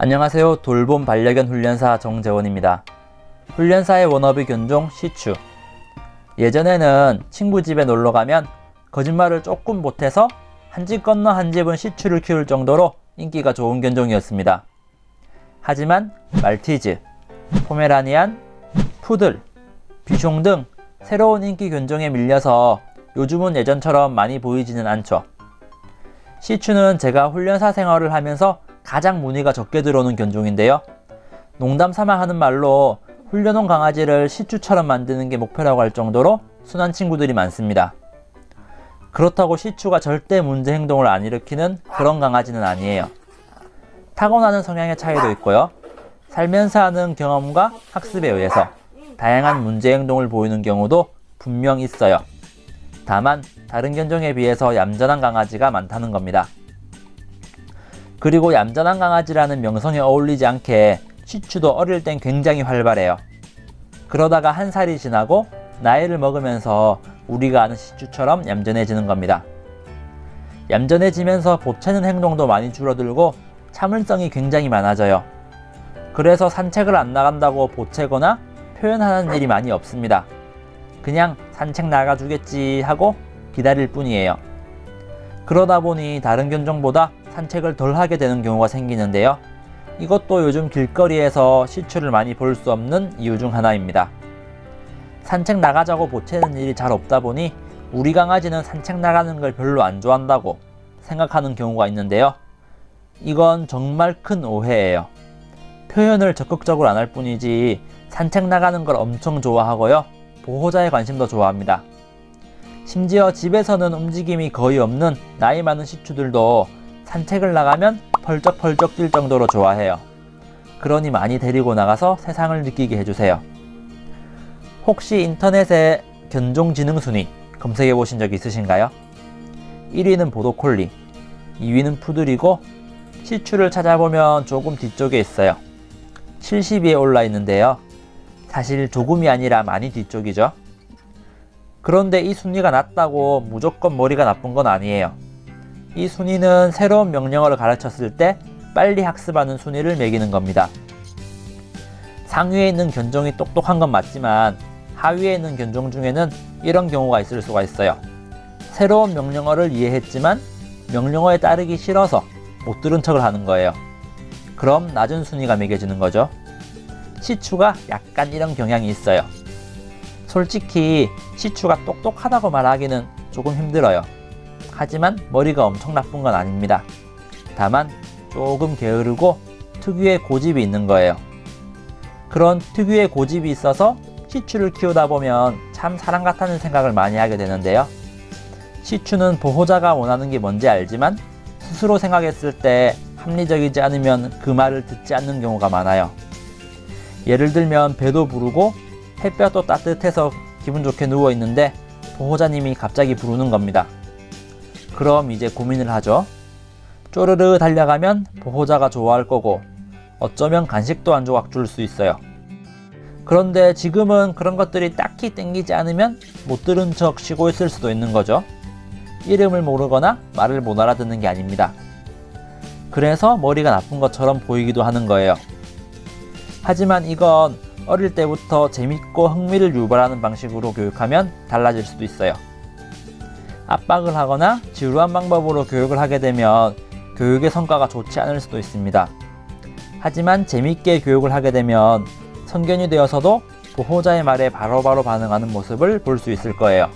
안녕하세요. 돌봄 반려견 훈련사 정재원입니다. 훈련사의 워너비 견종 시추. 예전에는 친구 집에 놀러 가면 거짓말을 조금 못해서 한 집 건너 한 집은 시추를 키울 정도로 인기가 좋은 견종이었습니다. 하지만 말티즈, 포메라니안, 푸들, 비숑 등 새로운 인기 견종에 밀려서 요즘은 예전처럼 많이 보이지는 않죠. 시추는 제가 훈련사 생활을 하면서 가장 문의가 적게 들어오는 견종인데요. 농담 삼아 하는 말로 훈련원 강아지를 시추처럼 만드는 게 목표라고 할 정도로 순한 친구들이 많습니다. 그렇다고 시추가 절대 문제 행동을 안 일으키는 그런 강아지는 아니에요. 타고나는 성향의 차이도 있고요. 살면서 하는 경험과 학습에 의해서 다양한 문제 행동을 보이는 경우도 분명 있어요. 다만 다른 견종에 비해서 얌전한 강아지가 많다는 겁니다. 그리고 얌전한 강아지라는 명성에 어울리지 않게 시추도 어릴 땐 굉장히 활발해요. 그러다가 한 살이 지나고 나이를 먹으면서 우리가 아는 시추처럼 얌전해지는 겁니다. 얌전해지면서 보채는 행동도 많이 줄어들고 참을성이 굉장히 많아져요. 그래서 산책을 안 나간다고 보채거나 표현하는 일이 많이 없습니다. 그냥 산책 나가주겠지 하고 기다릴 뿐이에요. 그러다 보니 다른 견종보다 산책을 덜 하게 되는 경우가 생기는데요. 이것도 요즘 길거리에서 시추를 많이 볼 수 없는 이유 중 하나입니다. 산책 나가자고 보채는 일이 잘 없다 보니 우리 강아지는 산책 나가는 걸 별로 안 좋아한다고 생각하는 경우가 있는데요. 이건 정말 큰 오해예요. 표현을 적극적으로 안 할 뿐이지 산책 나가는 걸 엄청 좋아하고요. 보호자의 관심도 좋아합니다. 심지어 집에서는 움직임이 거의 없는 나이 많은 시추들도 산책을 나가면 펄쩍펄쩍 뛸 정도로 좋아해요. 그러니 많이 데리고 나가서 세상을 느끼게 해주세요. 혹시 인터넷에 견종지능순위 검색해 보신 적 있으신가요? 1위는 보도콜리, 2위는 푸들이고 시추를 찾아보면 조금 뒤쪽에 있어요. 70위에 올라 있는데요. 사실 조금이 아니라 많이 뒤쪽이죠. 그런데 이 순위가 낮다고 무조건 머리가 나쁜 건 아니에요. 이 순위는 새로운 명령어를 가르쳤을 때 빨리 학습하는 순위를 매기는 겁니다. 상위에 있는 견종이 똑똑한 건 맞지만 하위에 있는 견종 중에는 이런 경우가 있을 수가 있어요. 새로운 명령어를 이해했지만 명령어에 따르기 싫어서 못 들은 척을 하는 거예요. 그럼 낮은 순위가 매겨지는 거죠. 시추가 약간 이런 경향이 있어요. 솔직히 시추가 똑똑하다고 말하기는 조금 힘들어요. 하지만 머리가 엄청 나쁜 건 아닙니다. 다만 조금 게으르고 특유의 고집이 있는 거예요. 그런 특유의 고집이 있어서 시추를 키우다 보면 참 사람 같다는 생각을 많이 하게 되는데요. 시추는 보호자가 원하는 게 뭔지 알지만 스스로 생각했을 때 합리적이지 않으면 그 말을 듣지 않는 경우가 많아요. 예를 들면 배도 부르고 햇볕도 따뜻해서 기분 좋게 누워 있는데 보호자님이 갑자기 부르는 겁니다. 그럼 이제 고민을 하죠. 쪼르르 달려가면 보호자가 좋아할 거고 어쩌면 간식도 한 조각 줄 수 있어요. 그런데 지금은 그런 것들이 딱히 땡기지 않으면 못 들은 척 쉬고 있을 수도 있는 거죠. 이름을 모르거나 말을 못 알아듣는 게 아닙니다. 그래서 머리가 나쁜 것처럼 보이기도 하는 거예요. 하지만 이건 어릴 때부터 재밌고 흥미를 유발하는 방식으로 교육하면 달라질 수도 있어요. 압박을 하거나 지루한 방법으로 교육을 하게 되면 교육의 성과가 좋지 않을 수도 있습니다. 하지만 재밌게 교육을 하게 되면 성견이 되어서도 보호자의 말에 바로 바로 반응하는 모습을 볼 수 있을 거예요.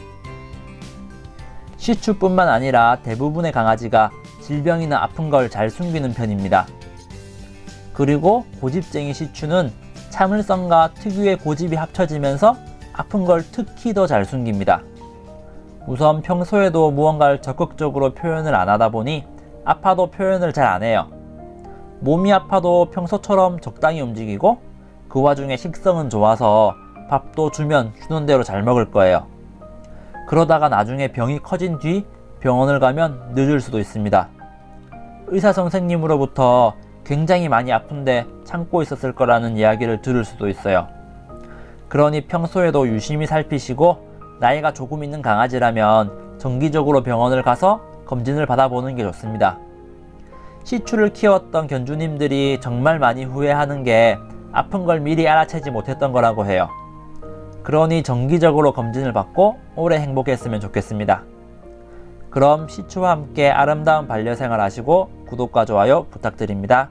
시추뿐만 아니라 대부분의 강아지가 질병이나 아픈 걸 잘 숨기는 편입니다. 그리고 고집쟁이 시추는 참을성과 특유의 고집이 합쳐지면서 아픈 걸 특히 더 잘 숨깁니다. 우선 평소에도 무언가를 적극적으로 표현을 안 하다 보니 아파도 표현을 잘 안 해요. 몸이 아파도 평소처럼 적당히 움직이고 그 와중에 식성은 좋아서 밥도 주면 주는 대로 잘 먹을 거예요. 그러다가 나중에 병이 커진 뒤 병원을 가면 늦을 수도 있습니다. 의사 선생님으로부터 굉장히 많이 아픈데 참고 있었을 거라는 이야기를 들을 수도 있어요. 그러니 평소에도 유심히 살피시고 나이가 조금 있는 강아지라면 정기적으로 병원을 가서 검진을 받아보는 게 좋습니다. 시추를 키웠던 견주님들이 정말 많이 후회하는 게 아픈 걸 미리 알아채지 못했던 거라고 해요. 그러니 정기적으로 검진을 받고 오래 행복했으면 좋겠습니다. 그럼 시추와 함께 아름다운 반려생활 하시고 구독과 좋아요 부탁드립니다.